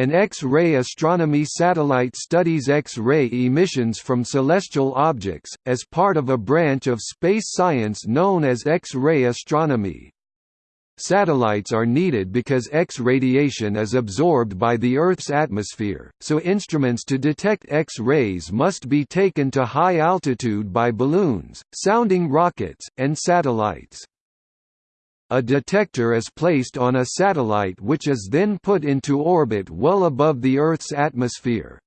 An X-ray astronomy satellite studies X-ray emissions from celestial objects, as part of a branch of space science known as X-ray astronomy. Satellites are needed because X radiation is absorbed by the Earth's atmosphere, so instruments to detect X-rays must be taken to high altitude by balloons, sounding rockets, and satellites. A detector is placed on a satellite which is then put into orbit well above the Earth's atmosphere.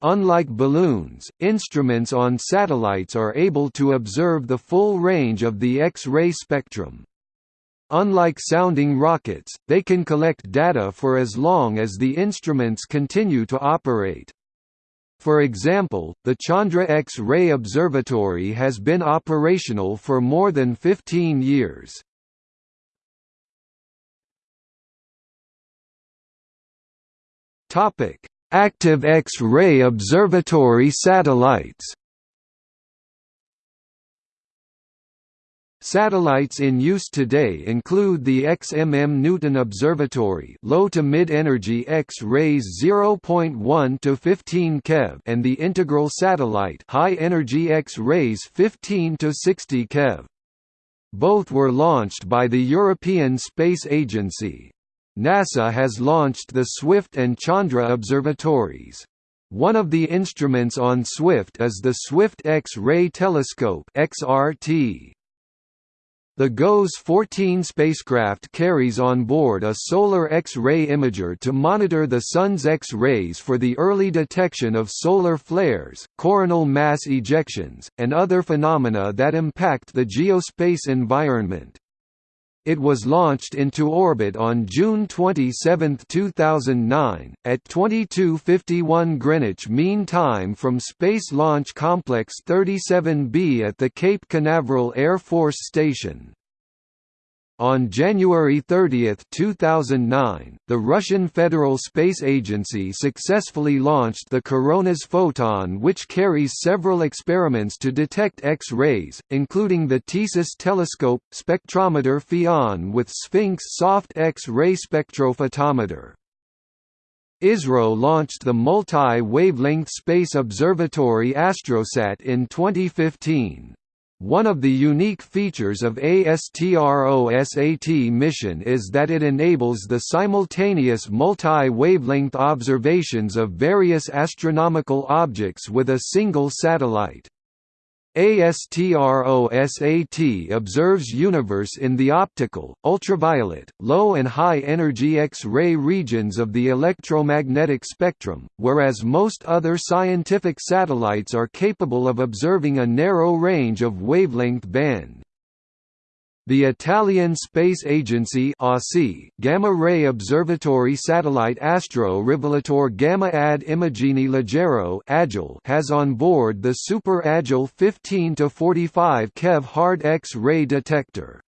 Unlike balloons, instruments on satellites are able to observe the full range of the X-ray spectrum. Unlike sounding rockets, they can collect data for as long as the instruments continue to operate. For example, the Chandra X-ray Observatory has been operational for more than 15 years. Active X-ray observatory satellites Satellites in use today include the XMM Newton Observatory, low to mid-energy X-rays 0.1 to 15 keV, and the Integral Satellite, high-energy X-rays 15 to 60 keV. Both were launched by the European Space Agency. NASA has launched the Swift and Chandra observatories. One of the instruments on Swift is the Swift X-ray Telescope XRT. The GOES-14 spacecraft carries on board a solar X-ray imager to monitor the Sun's X-rays for the early detection of solar flares, coronal mass ejections, and other phenomena that impact the geospace environment. It was launched into orbit on June 27, 2009, at 22:51 Greenwich Mean Time from Space Launch Complex 37B at the Cape Canaveral Air Force Station. On January 30, 2009, the Russian Federal Space Agency successfully launched the Coronas Photon which carries several experiments to detect X-rays, including the TESIS telescope, spectrometer FIAN with Sphinx soft X-ray spectrophotometer. ISRO launched the Multi-Wavelength Space Observatory ASTROSAT in 2015. One of the unique features of ASTRO-SAT mission is that it enables the simultaneous multi-wavelength observations of various astronomical objects with a single satellite. ASTRO-SAT observes universe in the optical, ultraviolet, low and high energy X-ray regions of the electromagnetic spectrum, whereas most other scientific satellites are capable of observing a narrow range of wavelength band. The Italian Space Agency Gamma-ray Observatory satellite Astro Rivelatore Gamma ad Immagini Leggero has on board the Super Agile 15 to 45 keV hard X-ray detector.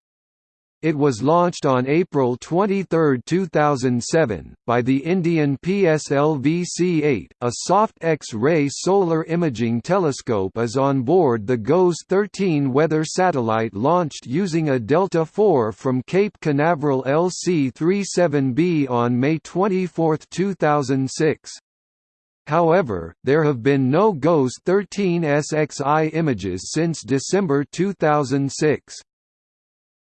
It was launched on April 23, 2007, by the Indian PSLV-C8. A soft X-ray solar imaging telescope is on board the GOES-13 weather satellite launched using a Delta IV from Cape Canaveral LC-37B on May 24, 2006. However, there have been no GOES-13 SXI images since December 2006.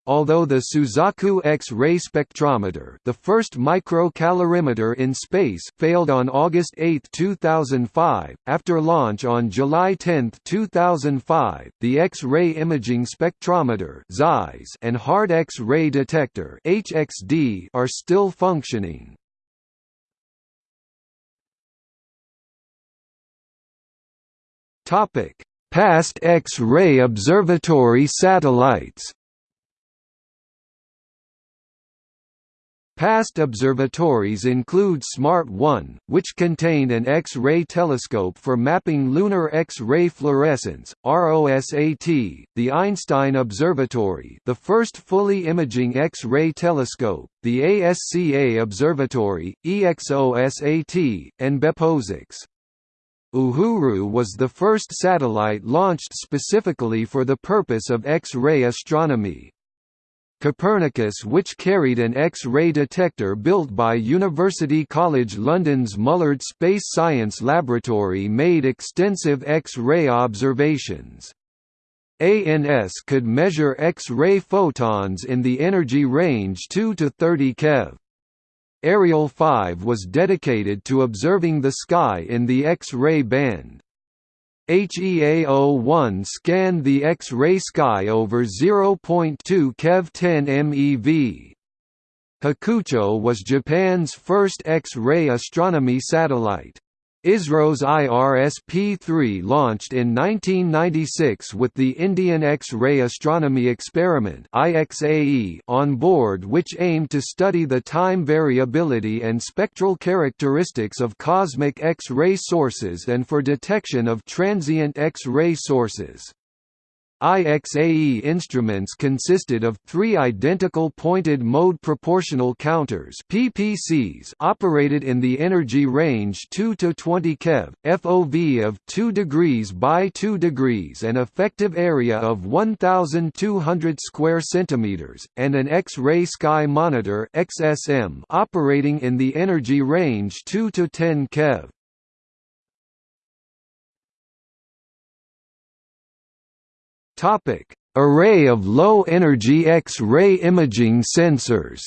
Although the Suzaku X-ray spectrometer the first microcalorimeter in space failed on August 8, 2005, after launch on July 10, 2005, the X-ray imaging spectrometer and hard X-ray detector (HXD) are still functioning. Topic: Past X-ray observatory satellites Past observatories include SMART 1, which contained an X-ray telescope for mapping lunar X-ray fluorescence, ROSAT, the Einstein Observatory the first fully imaging X-ray telescope, the ASCA Observatory, EXOSAT, and BeppoSAX. Uhuru was the first satellite launched specifically for the purpose of X-ray astronomy. Copernicus which carried an X-ray detector built by University College London's Mullard Space Science Laboratory made extensive X-ray observations. ANS could measure X-ray photons in the energy range 2 to 30 keV. Ariel 5 was dedicated to observing the sky in the X-ray band. HEAO-1 scanned the X-ray sky over 0.2 keV 10 MeV. Hakucho was Japan's first X-ray astronomy satellite. ISRO's IRS-P3 launched in 1996 with the Indian X-ray Astronomy Experiment on board which aimed to study the time variability and spectral characteristics of cosmic X-ray sources and for detection of transient X-ray sources. IXAE instruments consisted of three identical pointed mode proportional counters PPCs operated in the energy range 2 to 20 keV, FOV of 2 degrees by 2 degrees and effective area of 1200 square centimeters, and an X-ray sky monitor XSM operating in the energy range 2 to 10 keV. Topic: Array of low-energy X-ray imaging sensors.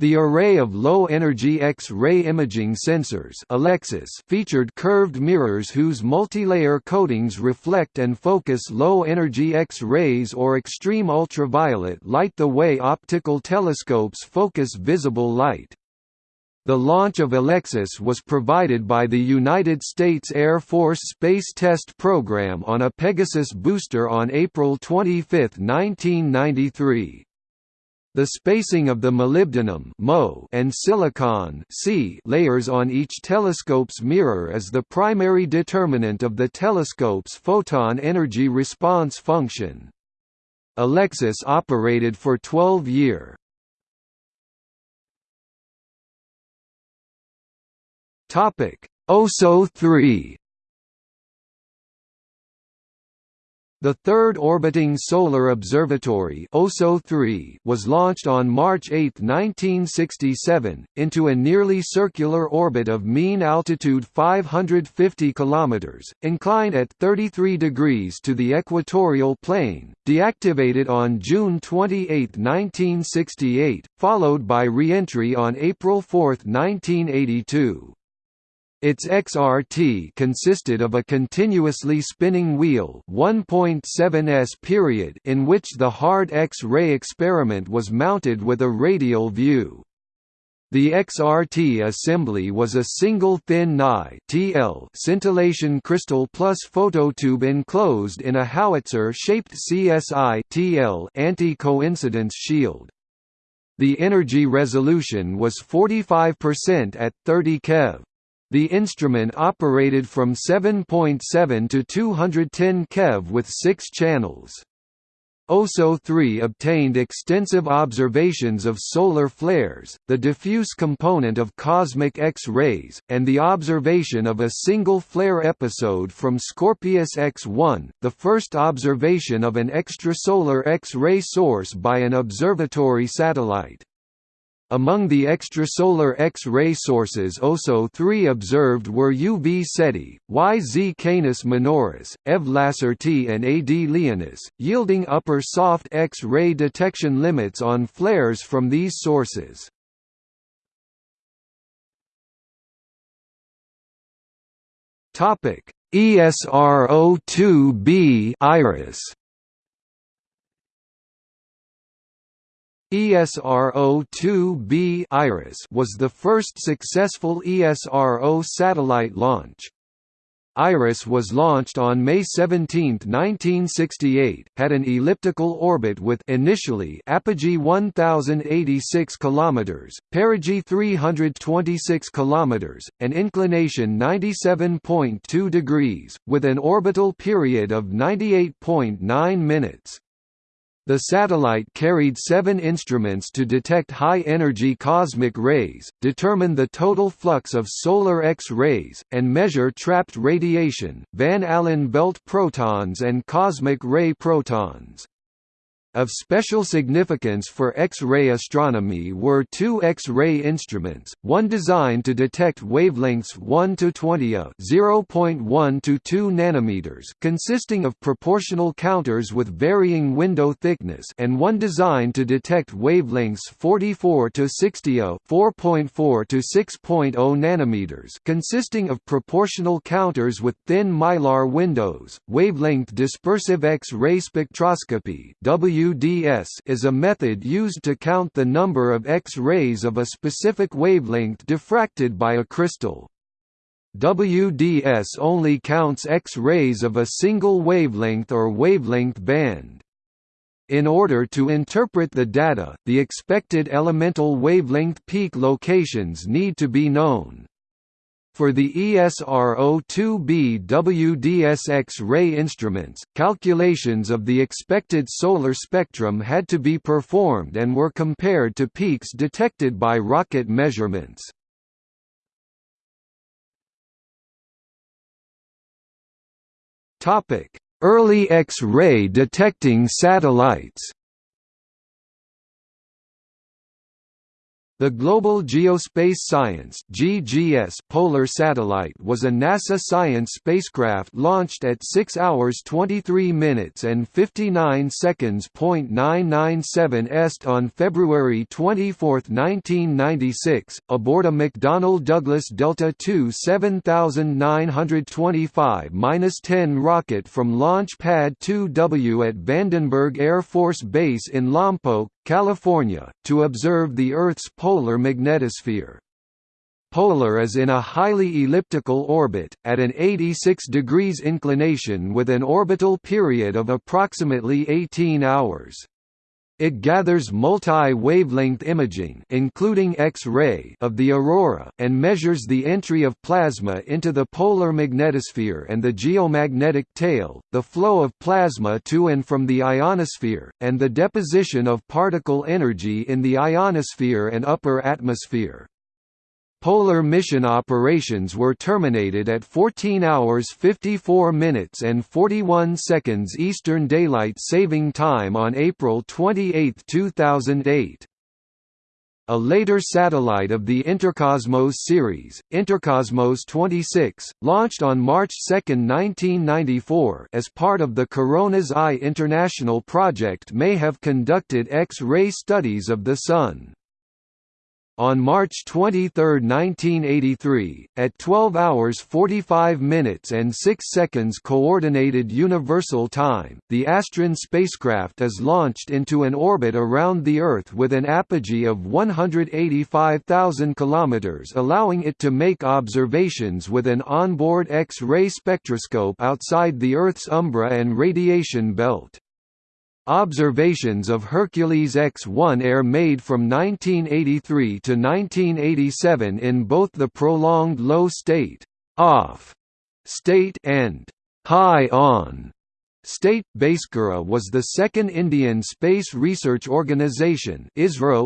The array of low-energy X-ray imaging sensors Alexis featured curved mirrors whose multilayer coatings reflect and focus low-energy X-rays or extreme ultraviolet light the way optical telescopes focus visible light. The launch of Alexis was provided by the United States Air Force Space Test Program on a Pegasus booster on April 25, 1993. The spacing of the molybdenum and silicon layers on each telescope's mirror is the primary determinant of the telescope's photon energy response function. Alexis operated for 12 year. Topic: OSO 3 The third orbiting solar observatory OSO 3 was launched on March 8, 1967, into a nearly circular orbit of mean altitude 550 km, inclined at 33 degrees to the equatorial plane, deactivated on June 28, 1968, followed by re-entry on April 4, 1982. Its XRT consisted of a continuously spinning wheel 1.7s period in which the hard X-ray experiment was mounted with a radial view. The XRT assembly was a single thin Ni TL scintillation crystal plus phototube enclosed in a howitzer-shaped CSI TL anti-coincidence shield. The energy resolution was 45% at 30 keV. The instrument operated from 7.7 to 210 keV with six channels. OSO-3 obtained extensive observations of solar flares, the diffuse component of cosmic X-rays, and the observation of a single flare episode from Scorpius X-1, the first observation of an extrasolar X-ray source by an observatory satellite. Among the extrasolar X-ray sources OSO-3 observed were UV Ceti, YZ Canis Minoris, EV Lacertae and AD Leonis, yielding upper soft X-ray detection limits on flares from these sources. ESRO-2b Iris ESRO-2b Iris was the first successful ESRO satellite launch. IRIS was launched on May 17, 1968, had an elliptical orbit with initially apogee 1086 km, perigee 326 km, and inclination 97.2 degrees, with an orbital period of 98.9 minutes. The satellite carried seven instruments to detect high-energy cosmic rays, determine the total flux of solar X-rays, and measure trapped radiation, Van Allen belt protons and cosmic ray protons. Of special significance for X-ray astronomy were two X-ray instruments, one designed to detect wavelengths 1 to 20 of 0.1 to 2 nanometers, consisting of proportional counters with varying window thickness, and one designed to detect wavelengths 44 to 60 of 4.4 to 6.0 nanometers, consisting of proportional counters with thin mylar windows. Wavelength dispersive X-ray spectroscopy (W WDS is a method used to count the number of X-rays of a specific wavelength diffracted by a crystal. WDS only counts X-rays of a single wavelength or wavelength band. In order to interpret the data, the expected elemental wavelength peak locations need to be known. For the ESRO-2B WDSX ray instruments, calculations of the expected solar spectrum had to be performed and were compared to peaks detected by rocket measurements. Early X-ray detecting satellites The Global Geospace Science (GGS) polar satellite was a NASA science spacecraft launched at 6 hours 23 minutes and 59 seconds. 997 est on February 24, 1996, aboard a McDonnell Douglas Delta II 7925-10 rocket from Launch Pad 2W at Vandenberg Air Force Base in Lompoc, California, to observe the Earth's polar magnetosphere. Polar is in a highly elliptical orbit, at an 86 degrees inclination with an orbital period of approximately 18 hours. It gathers multi-wavelength imaging including X-ray of the aurora, and measures the entry of plasma into the polar magnetosphere and the geomagnetic tail, the flow of plasma to and from the ionosphere, and the deposition of particle energy in the ionosphere and upper atmosphere. Polar mission operations were terminated at 14 hours 54 minutes and 41 seconds Eastern Daylight Saving Time on April 28, 2008. A later satellite of the Intercosmos series, Intercosmos 26, launched on March 2, 1994 as part of the CORONAS-I International project may have conducted X-ray studies of the Sun. On March 23, 1983, at 12 hours 45 minutes and 6 seconds Coordinated Universal Time, the Astron spacecraft is launched into an orbit around the Earth with an apogee of 185,000 km allowing it to make observations with an onboard X-ray spectroscope outside the Earth's umbra and radiation belt. Observations of Hercules X-1 Air made from 1983 to 1987 in both the prolonged low state off state and high on state Bhaskara was the second Indian Space Research Organisation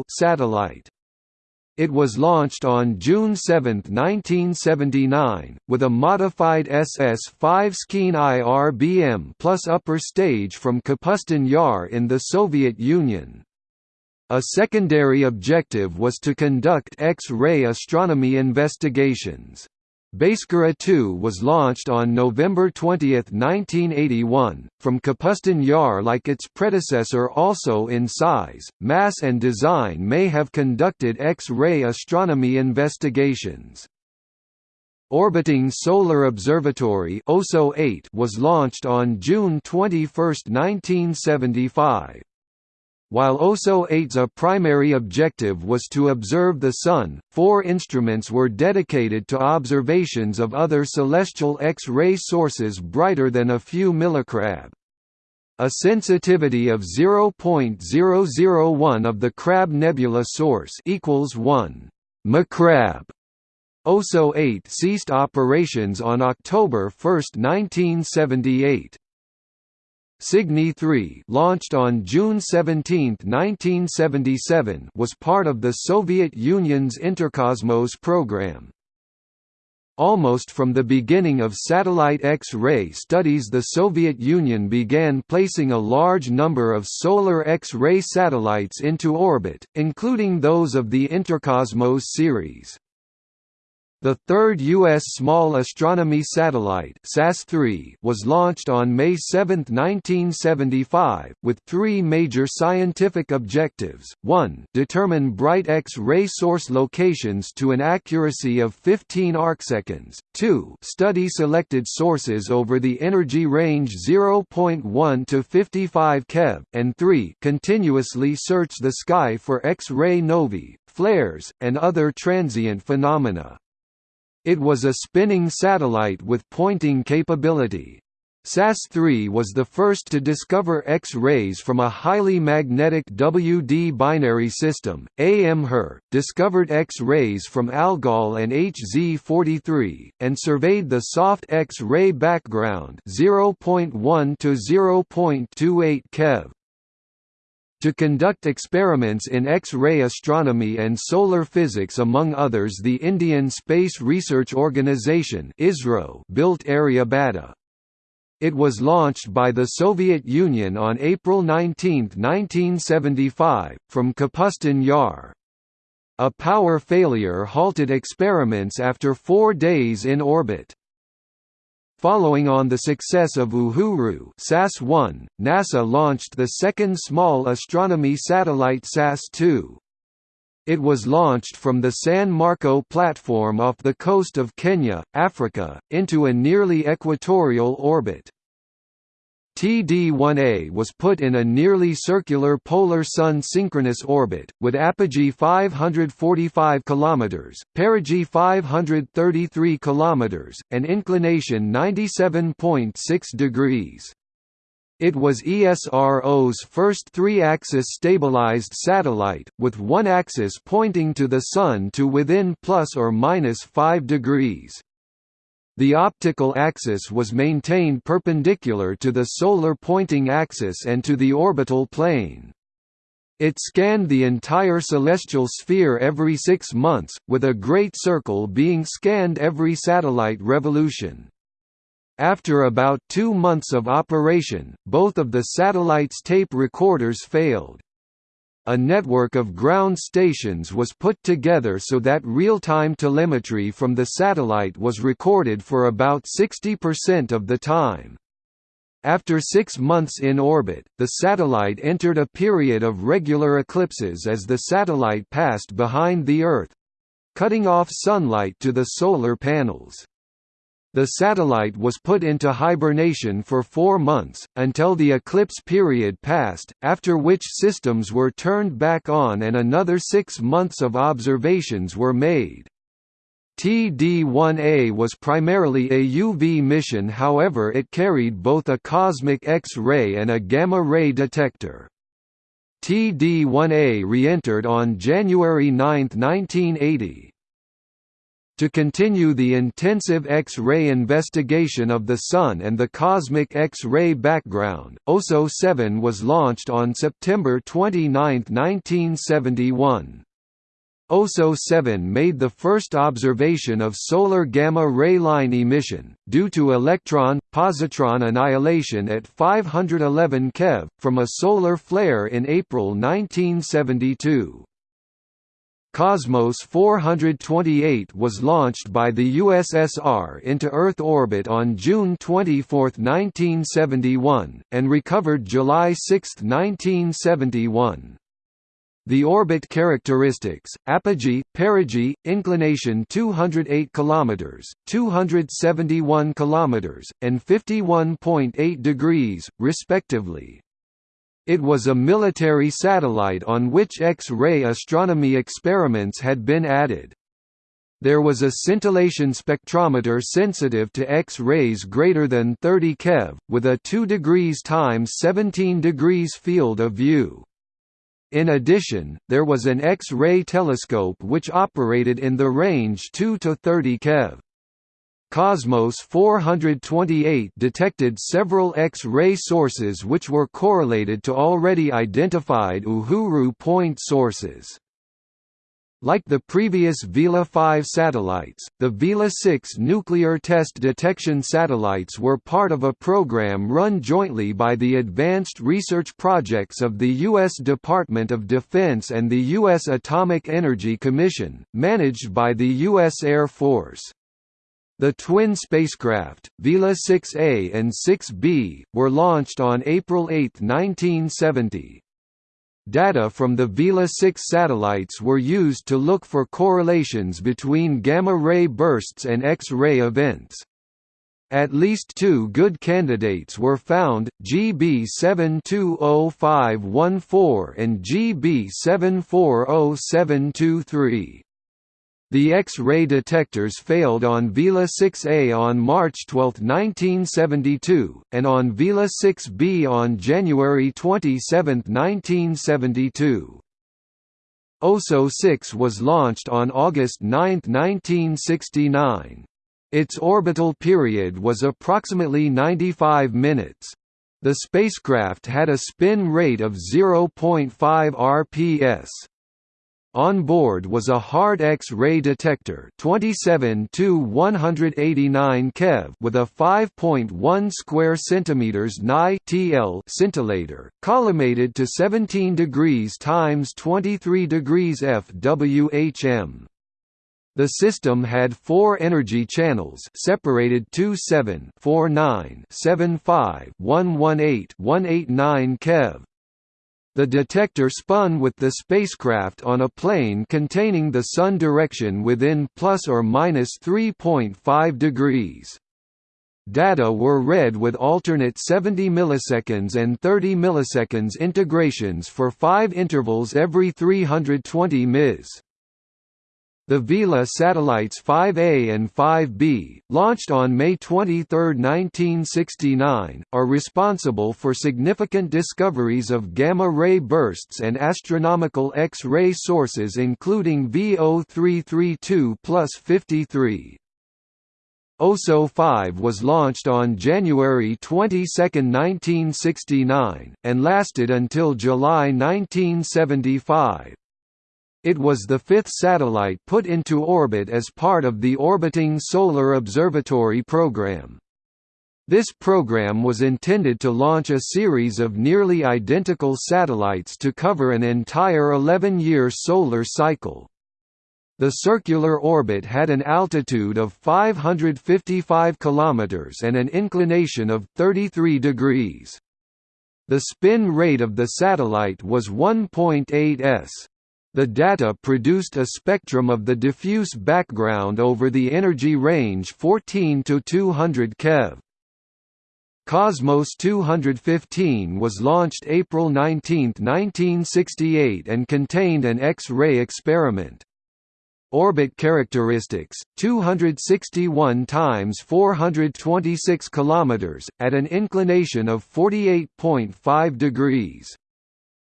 satellite. It was launched on June 7, 1979, with a modified SS-5 Skean IRBM plus upper stage from Kapustin Yar in the Soviet Union. A secondary objective was to conduct X-ray astronomy investigations. Bhaskara 2 was launched on November 20, 1981, from Kapustin Yar like its predecessor also in size, mass and design may have conducted X-ray astronomy investigations. Orbiting Solar Observatory was launched on June 21, 1975. While OSO 8's primary objective was to observe the Sun, four instruments were dedicated to observations of other celestial X-ray sources brighter than a few millicrab. A sensitivity of 0.001 of the Crab Nebula source equals 1 mcrab. OSO 8 ceased operations on October 1, 1978. Signe 3 launched on June 17, 1977 was part of the Soviet Union's Interkosmos program. Almost from the beginning of satellite X-ray studies the Soviet Union began placing a large number of solar X-ray satellites into orbit, including those of the Interkosmos series. The third U.S. Small Astronomy Satellite was launched on May 7, 1975, with three major scientific objectives, 1 determine bright X-ray source locations to an accuracy of 15 arcseconds, 2 study selected sources over the energy range 0.1 to 55 keV, and 3 continuously search the sky for X-ray novae, flares, and other transient phenomena. It was a spinning satellite with pointing capability. SAS-3 was the first to discover X-rays from a highly magnetic WD binary system. AM Her discovered X-rays from Algol and HZ43 and surveyed the soft X-ray background 0.1 to 0.28 keV to conduct experiments in X-ray astronomy and solar physics among others the Indian Space Research Organisation built Aryabhata. It was launched by the Soviet Union on April 19, 1975, from Kapustin Yar. A power failure halted experiments after four days in orbit. Following on the success of Uhuru SAS-1, NASA launched the second small astronomy satellite SAS-2. It was launched from the San Marco platform off the coast of Kenya, Africa, into a nearly equatorial orbit. TD-1A was put in a nearly circular polar sun synchronous orbit, with apogee 545 km, perigee 533 km, and inclination 97.6 degrees. It was ESRO's first three-axis stabilized satellite, with one axis pointing to the Sun to within plus or minus 5 degrees. The optical axis was maintained perpendicular to the solar pointing axis and to the orbital plane. It scanned the entire celestial sphere every six months, with a great circle being scanned every satellite revolution. After about two months of operation, both of the satellite's tape recorders failed a network of ground stations was put together so that real-time telemetry from the satellite was recorded for about 60% of the time. After six months in orbit, the satellite entered a period of regular eclipses as the satellite passed behind the Earth—cutting off sunlight to the solar panels. The satellite was put into hibernation for four months, until the eclipse period passed, after which systems were turned back on and another six months of observations were made. TD-1A was primarily a UV mission however it carried both a cosmic X-ray and a gamma-ray detector. TD-1A re-entered on January 9, 1980 to continue the intensive X-ray investigation of the Sun and the cosmic X-ray background, OSO 7 was launched on September 29, 1971. OSO 7 made the first observation of solar gamma-ray line emission, due to electron-positron annihilation at 511 keV, from a solar flare in April 1972. Cosmos 428 was launched by the USSR into Earth orbit on June 24, 1971, and recovered July 6, 1971. The orbit characteristics: apogee, perigee, inclination 208 km, 271 km, and 51.8 degrees, respectively. It was a military satellite on which X-ray astronomy experiments had been added. There was a scintillation spectrometer sensitive to X-rays greater than 30 keV, with a 2 degrees times 17 degrees field of view. In addition, there was an X-ray telescope which operated in the range 2 to 30 keV. Cosmos 428 detected several X-ray sources which were correlated to already identified Uhuru point sources. Like the previous Vela 5 satellites, the Vela 6 nuclear test detection satellites were part of a program run jointly by the Advanced Research Projects of the U.S. Department of Defense and the U.S. Atomic Energy Commission, managed by the U.S. Air Force. The twin spacecraft, Vela 6A and 6B, were launched on April 8, 1970. Data from the Vela 6 satellites were used to look for correlations between gamma-ray bursts and X-ray events. At least two good candidates were found, GB 720514 and GB 740723. The X-ray detectors failed on Vela 6A on March 12, 1972, and on Vela 6B on January 27, 1972. OSO 6 was launched on August 9, 1969. Its orbital period was approximately 95 minutes. The spacecraft had a spin rate of 0.5 rps. On board was a hard X-ray detector 27 to 189 keV with a 5.1 square centimeters Ni TL scintillator, collimated to 17 degrees times 23 degrees FWHM. The system had four energy channels separated 27 49 75 118 189 keV. The detector spun with the spacecraft on a plane containing the sun direction within plus or minus 3.5 degrees. Data were read with alternate 70 milliseconds and 30 milliseconds integrations for five intervals every 320 ms. The Vela satellites 5A and 5B, launched on May 23, 1969, are responsible for significant discoveries of gamma-ray bursts and astronomical X-ray sources including VO332 plus 53. OSO 5 was launched on January 22, 1969, and lasted until July 1975. It was the fifth satellite put into orbit as part of the Orbiting Solar Observatory program. This program was intended to launch a series of nearly identical satellites to cover an entire 11-year solar cycle. The circular orbit had an altitude of 555 km and an inclination of 33 degrees. The spin rate of the satellite was 1.8 s. The data produced a spectrum of the diffuse background over the energy range 14 to 200 keV. Cosmos 215 was launched April 19, 1968 and contained an X-ray experiment. Orbit characteristics: 261 times 426 kilometers at an inclination of 48.5 degrees.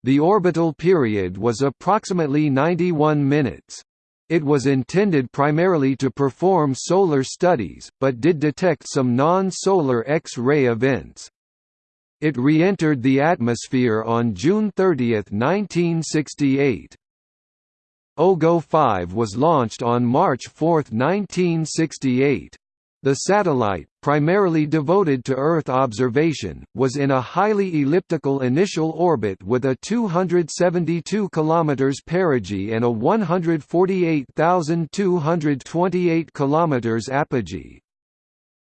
The orbital period was approximately 91 minutes. It was intended primarily to perform solar studies, but did detect some non-solar X-ray events. It re-entered the atmosphere on June 30, 1968. OGO 5 was launched on March 4, 1968. The satellite, primarily devoted to Earth observation, was in a highly elliptical initial orbit with a 272 km perigee and a 148,228 km apogee.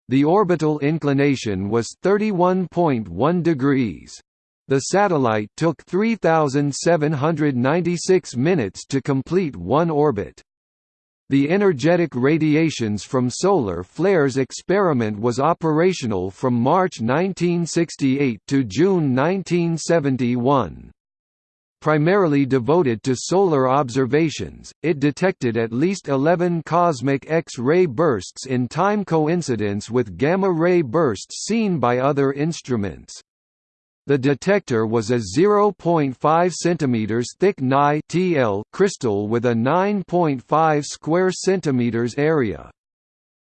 The orbital inclination was 31.1 degrees. The satellite took 3,796 minutes to complete one orbit. The energetic radiations from solar flares experiment was operational from March 1968 to June 1971. Primarily devoted to solar observations, it detected at least 11 cosmic X-ray bursts in time coincidence with gamma-ray bursts seen by other instruments. The detector was a 0.5 cm thick Ni crystal with a 9.5 square centimeters area.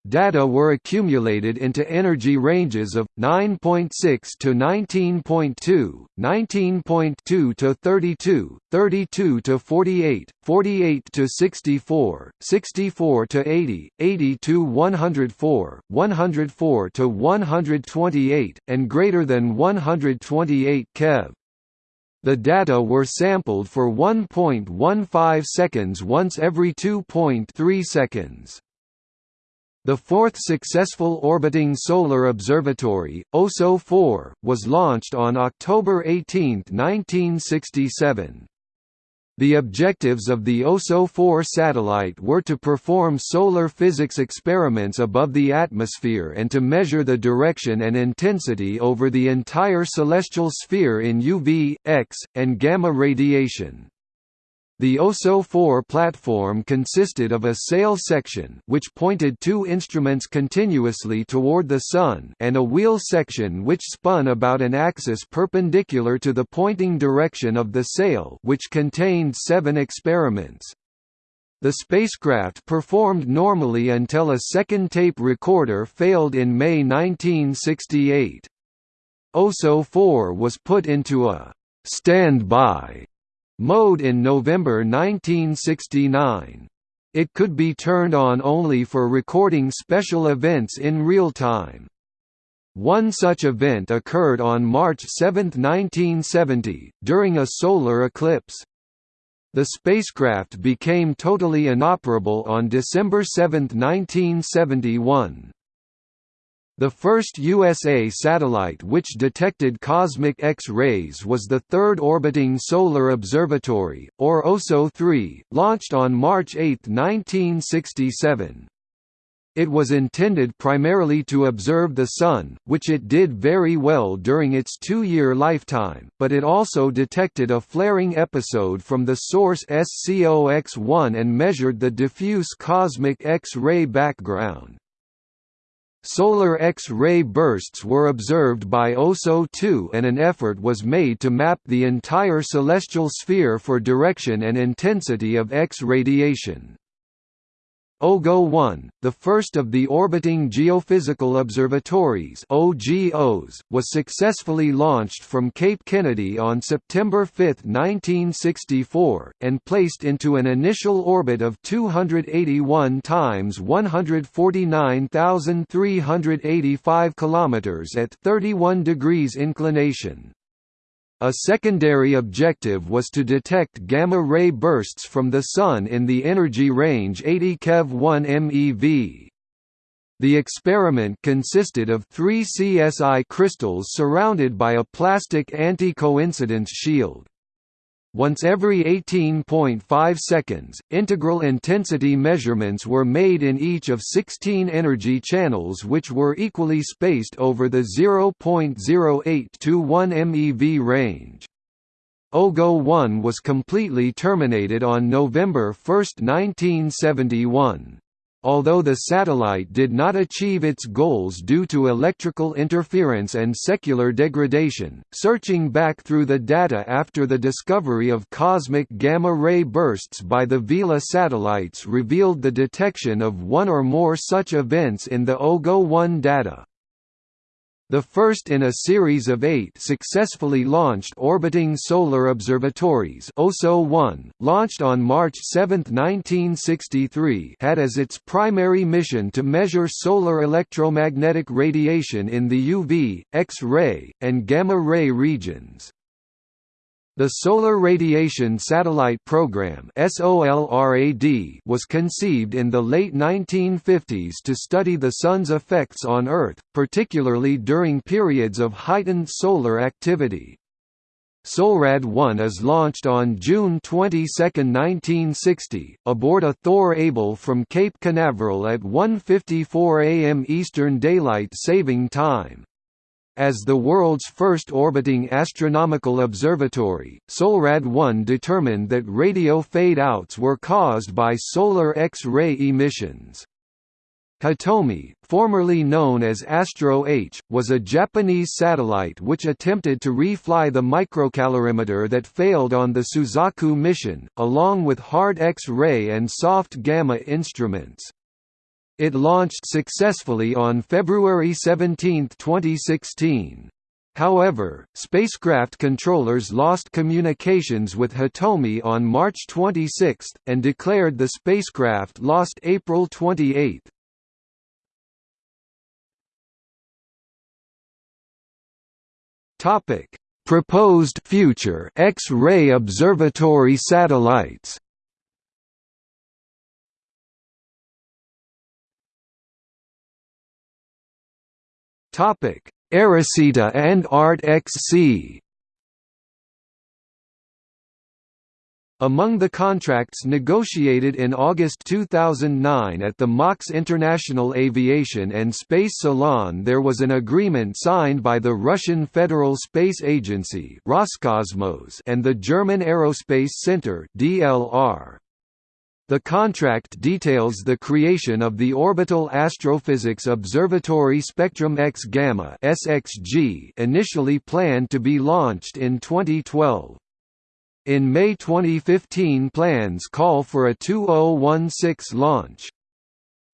Data were accumulated into energy ranges of 9.6 to 19.2, 19.2 to 32, 32 to 48, 48 to 64, 64 to 80, 80 to 104, 104 to 128, and greater than 128 keV. The data were sampled for 1.15 seconds once every 2.3 seconds. The fourth successful orbiting solar observatory, OSO-4, was launched on October 18, 1967. The objectives of the OSO-4 satellite were to perform solar physics experiments above the atmosphere and to measure the direction and intensity over the entire celestial sphere in UV, X, and gamma radiation. The OSO-4 platform consisted of a sail section which pointed two instruments continuously toward the Sun and a wheel section which spun about an axis perpendicular to the pointing direction of the sail which contained seven experiments. The spacecraft performed normally until a second tape recorder failed in May 1968. OSO-4 was put into a «standby» mode in November 1969. It could be turned on only for recording special events in real time. One such event occurred on March 7, 1970, during a solar eclipse. The spacecraft became totally inoperable on December 7, 1971. The first USA satellite which detected cosmic X-rays was the Third Orbiting Solar Observatory, or OSO-3, launched on March 8, 1967. It was intended primarily to observe the Sun, which it did very well during its two-year lifetime, but it also detected a flaring episode from the source Sco X-1 and measured the diffuse cosmic X-ray background. Solar X-ray bursts were observed by OSO-2 and an effort was made to map the entire celestial sphere for direction and intensity of X radiation. OGO-1, the first of the orbiting geophysical observatories OGOs, was successfully launched from Cape Kennedy on September 5, 1964, and placed into an initial orbit of 281 times 149,385 km at 31 degrees inclination. A secondary objective was to detect gamma-ray bursts from the Sun in the energy range 80 keV 1 MeV. The experiment consisted of three CSI crystals surrounded by a plastic anti-coincidence shield. Once every 18.5 seconds, integral intensity measurements were made in each of 16 energy channels which were equally spaced over the 0.08 to 1 MeV range. OGO-1 was completely terminated on November 1, 1971. Although the satellite did not achieve its goals due to electrical interference and secular degradation, searching back through the data after the discovery of cosmic gamma-ray bursts by the Vela satellites revealed the detection of one or more such events in the OGO-1 data. The first in a series of eight successfully launched orbiting solar observatories OSO-1, launched on March 7, 1963 had as its primary mission to measure solar electromagnetic radiation in the UV, X-ray, and gamma-ray regions. The Solar Radiation Satellite Program was conceived in the late 1950s to study the Sun's effects on Earth, particularly during periods of heightened solar activity. SOLRAD-1 is launched on June 22, 1960, aboard a Thor Able from Cape Canaveral at 1.54 am Eastern Daylight Saving Time. As the world's first orbiting astronomical observatory, SOLRAD-1 determined that radio fade-outs were caused by solar X-ray emissions. Hitomi, formerly known as Astro H, was a Japanese satellite which attempted to refly the microcalorimeter that failed on the Suzaku mission, along with hard X-ray and soft gamma instruments. It launched successfully on February 17, 2016. However, spacecraft controllers lost communications with Hitomi on March 26, and declared the spacecraft lost April 28. Topic: Proposed future X-ray observatory satellites. Topic: eROSITA and ART-XC Among the contracts negotiated in August 2009 at the MAKS International Aviation and Space Salon there was an agreement signed by the Russian Federal Space Agency Roscosmos and the German Aerospace Center DLR. The contract details the creation of the Orbital Astrophysics Observatory Spectrum X Gamma (SXG), initially planned to be launched in 2012. In May 2015 plans call for a 2016 launch.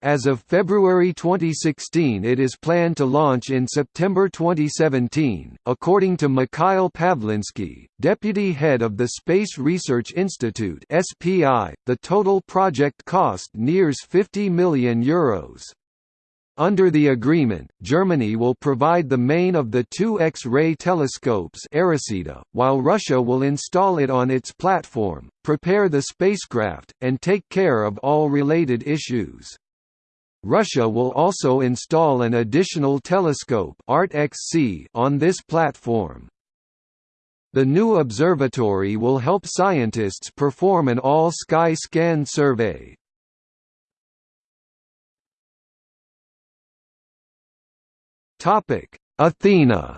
As of February 2016 it is planned to launch in September 2017, according to Mikhail Pavlinsky, deputy head of the Space Research Institute (SPI). The total project cost nears 50 million euros. Under the agreement, Germany will provide the main of the two X-ray telescopes while Russia will install it on its platform, prepare the spacecraft, and take care of all related issues. Russia will also install an additional telescope on this platform. The new observatory will help scientists perform an all-sky scan survey. Athena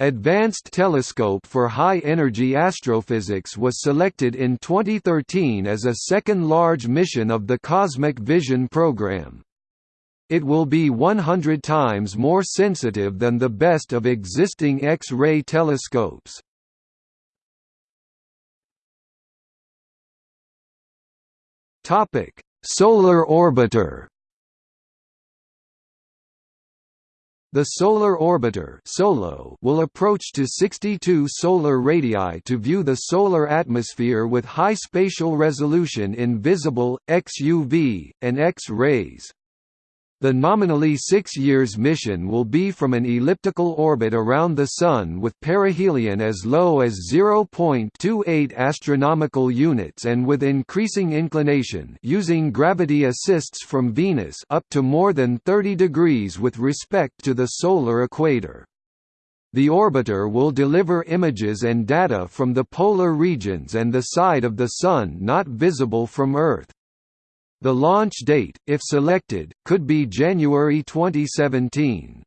Advanced Telescope for High-Energy Astrophysics was selected in 2013 as a second large mission of the Cosmic Vision program. It will be 100 times more sensitive than the best of existing X-ray telescopes. Solar orbiter The Solar Orbiter (SOLO) will approach to 62 solar radii to view the solar atmosphere with high spatial resolution in visible, XUV, and X-rays. The nominally six years mission will be from an elliptical orbit around the Sun with perihelion as low as 0.28 astronomical units and with increasing inclination using gravity assists from Venus up to more than 30 degrees with respect to the solar equator. The orbiter will deliver images and data from the polar regions and the side of the Sun not visible from Earth. The launch date, if selected, could be January 2017.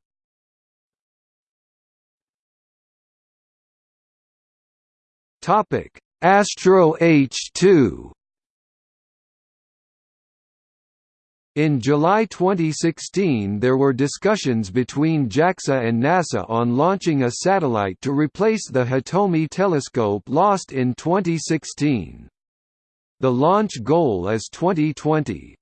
Topic: Astro H2 In July 2016 there were discussions between JAXA and NASA on launching a satellite to replace the Hitomi telescope lost in 2016. The launch goal is 2020.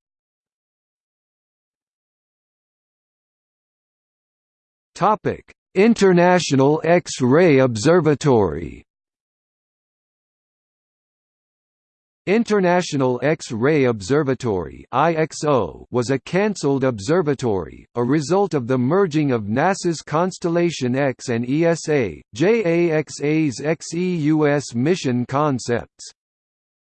Topic: International X-ray Observatory. International X-ray Observatory (IXO) was a cancelled observatory, a result of the merging of NASA's Constellation X and ESA, JAXA's XEUS mission concepts.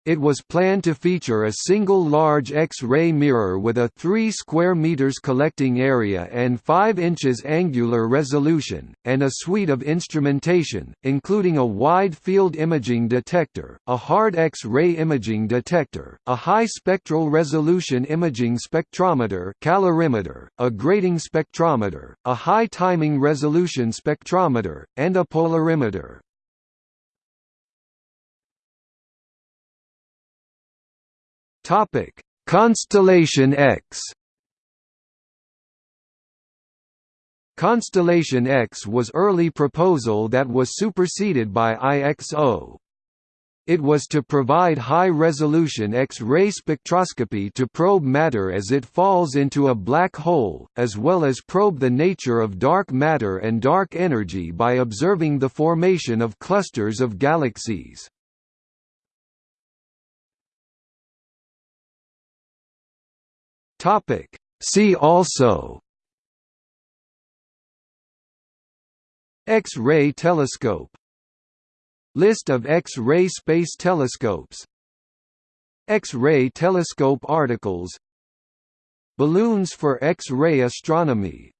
It was planned to feature a single large X-ray mirror with a 3 square meters collecting area and 5 inches angular resolution, and a suite of instrumentation, including a wide-field imaging detector, a hard X-ray imaging detector, a high spectral resolution imaging spectrometer calorimeter, a grating spectrometer, a high timing resolution spectrometer, and a polarimeter. Topic: Constellation X. Constellation X was early proposal that was superseded by IXO. It was to provide high-resolution X-ray spectroscopy to probe matter as it falls into a black hole, as well as probe the nature of dark matter and dark energy by observing the formation of clusters of galaxies. See also X-ray telescope List of X-ray space telescopes X-ray telescope articles Balloons for X-ray astronomy